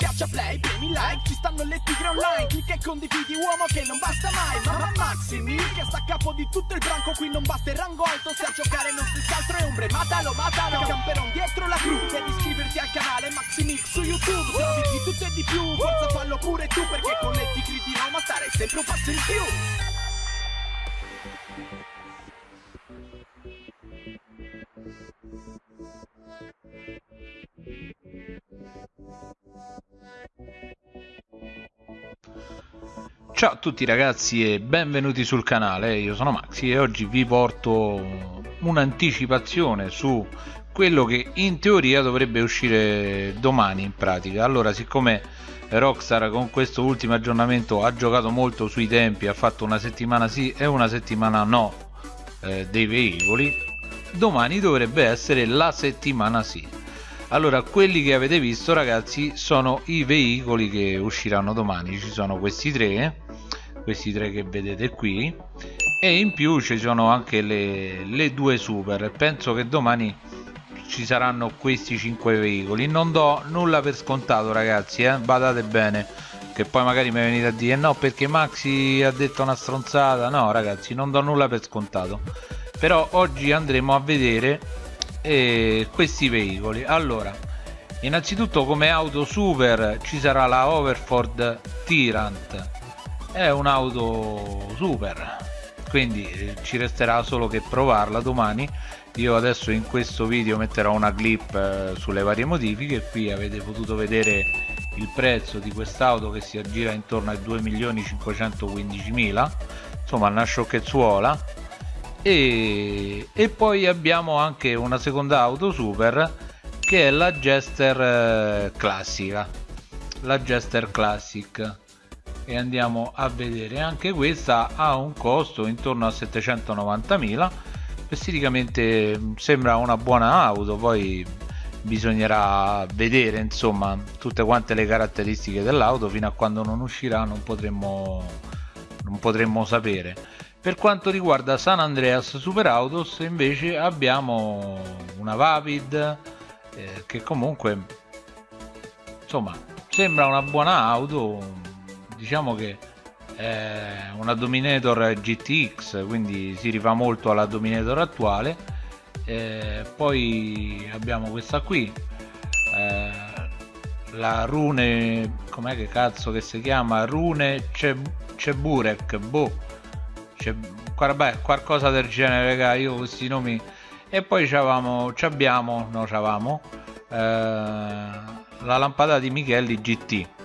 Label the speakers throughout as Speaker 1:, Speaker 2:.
Speaker 1: Schiaccia play, premi like, ci stanno le tigre online Clicca e condividi uomo che non basta mai Mamma Maximi che sta a capo di tutto il branco Qui non basta il rango alto, se a giocare non si altro è ombre Matalo, matalo, camperon dietro la crew Devi iscriverti al canale Maximix su YouTube Se di tutto e di più, forza fallo pure tu Perché con le tigre di Roma stare sempre un passo in più
Speaker 2: Ciao a tutti ragazzi e benvenuti sul canale, io sono Maxi e oggi vi porto un'anticipazione su quello che in teoria dovrebbe uscire domani in pratica. Allora siccome Rockstar con questo ultimo aggiornamento ha giocato molto sui tempi, ha fatto una settimana sì e una settimana no eh, dei veicoli, domani dovrebbe essere la settimana sì. Allora quelli che avete visto ragazzi sono i veicoli che usciranno domani. Ci sono questi tre questi tre che vedete qui. E in più ci sono anche le, le due super. Penso che domani ci saranno questi cinque veicoli. Non do nulla per scontato ragazzi eh? badate bene che poi magari mi venite a dire no perché Maxi ha detto una stronzata. No ragazzi non do nulla per scontato. Però oggi andremo a vedere e questi veicoli. Allora innanzitutto come auto super ci sarà la Overford Tyrant è un'auto super quindi eh, ci resterà solo che provarla domani. Io adesso in questo video metterò una clip eh, sulle varie modifiche. Qui avete potuto vedere il prezzo di quest'auto che si aggira intorno ai 2.515.000 insomma una sciocchezzuola. E, e poi abbiamo anche una seconda auto super che è la Jester eh, classica. La Jester Classic e andiamo a vedere. Anche questa ha un costo intorno a 790.000 esteticamente mm, sembra una buona auto. Poi bisognerà vedere insomma tutte quante le caratteristiche dell'auto. Fino a quando non uscirà non potremmo non potremmo sapere. Per quanto riguarda San Andreas Super Autos invece abbiamo una Vavid eh, che comunque insomma sembra una buona auto diciamo che è una Dominator GTX quindi si rifà molto alla Dominator attuale. Eh, poi abbiamo questa qui eh, la Rune com'è che cazzo che si chiama? Rune Ceburek boh c'è qualcosa del genere raga io questi nomi. E poi c'avamo c'abbiamo no c'avamo eh, la lampada di Michelli GT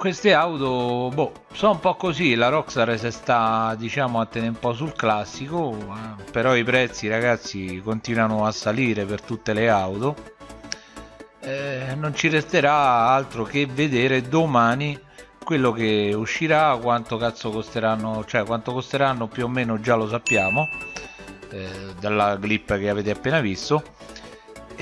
Speaker 2: queste auto boh, sono un po' così la Rockstar si sta diciamo a tenere un po' sul classico eh, però i prezzi ragazzi continuano a salire per tutte le auto. Eh, non ci resterà altro che vedere domani quello che uscirà quanto cazzo costeranno cioè quanto costeranno più o meno già lo sappiamo eh, dalla clip che avete appena visto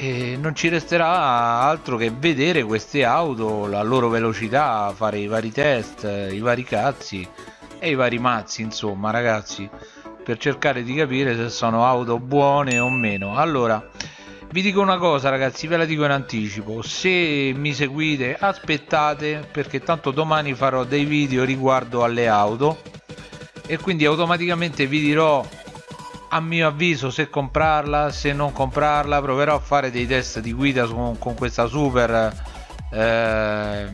Speaker 2: e non ci resterà altro che vedere queste auto la loro velocità fare i vari test i vari cazzi e i vari mazzi insomma ragazzi per cercare di capire se sono auto buone o meno. Allora vi dico una cosa ragazzi ve la dico in anticipo. Se mi seguite aspettate perché tanto domani farò dei video riguardo alle auto e quindi automaticamente vi dirò a mio avviso se comprarla se non comprarla proverò a fare dei test di guida con, con questa super eh,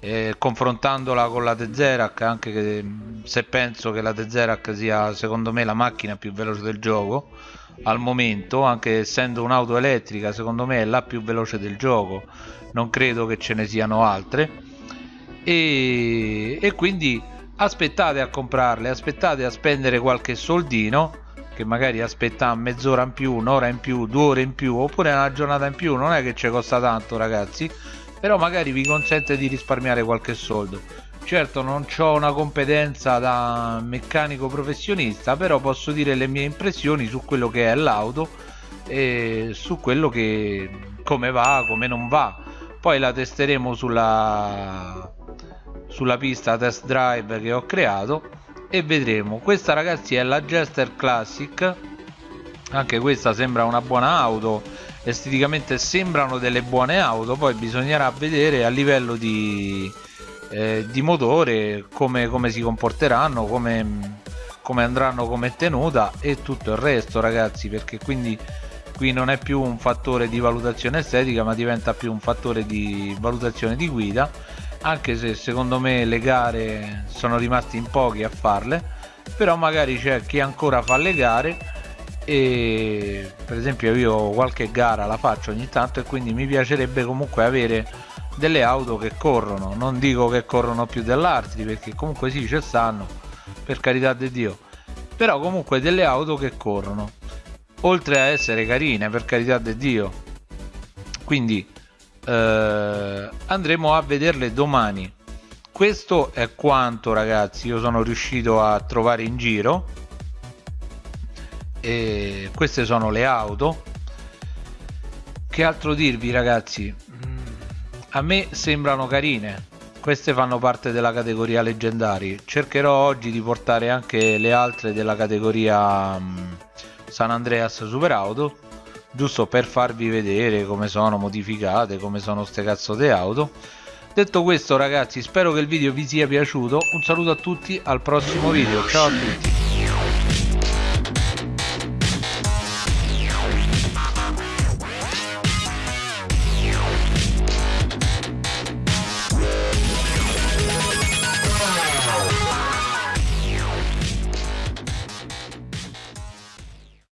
Speaker 2: eh, confrontandola con la Tezerac anche che, se penso che la Tezerac sia secondo me la macchina più veloce del gioco al momento anche essendo un'auto elettrica secondo me è la più veloce del gioco. Non credo che ce ne siano altre. E, e quindi aspettate a comprarle aspettate a spendere qualche soldino che magari aspetta mezz'ora in più un'ora in più due ore in più oppure una giornata in più non è che ci costa tanto ragazzi però magari vi consente di risparmiare qualche soldo. Certo non ho una competenza da meccanico professionista però posso dire le mie impressioni su quello che è l'auto e su quello che come va come non va. Poi la testeremo sulla sulla pista test drive che ho creato e vedremo. Questa ragazzi è la Jester Classic. Anche questa sembra una buona auto. Esteticamente sembrano delle buone auto. Poi bisognerà vedere a livello di, eh, di motore come, come, si comporteranno come, come andranno come tenuta e tutto il resto ragazzi perché quindi qui non è più un fattore di valutazione estetica ma diventa più un fattore di valutazione di guida anche se secondo me le gare sono rimasti in pochi a farle però magari c'è chi ancora fa le gare e per esempio io qualche gara la faccio ogni tanto e quindi mi piacerebbe comunque avere delle auto che corrono. Non dico che corrono più dell'altri perché comunque sì ci stanno per carità di dio però comunque delle auto che corrono oltre a essere carine per carità di dio. Quindi eh, andremo a vederle domani. Questo è quanto ragazzi. Io sono riuscito a trovare in giro. E queste sono le auto. Che altro dirvi ragazzi? Mm, a me sembrano carine. Queste fanno parte della categoria leggendari. Cercherò oggi di portare anche le altre della categoria um, San Andreas Super Auto giusto per farvi vedere come sono modificate come sono ste cazzo di auto. Detto questo ragazzi spero che il video vi sia piaciuto. Un saluto a tutti al prossimo video. Ciao a tutti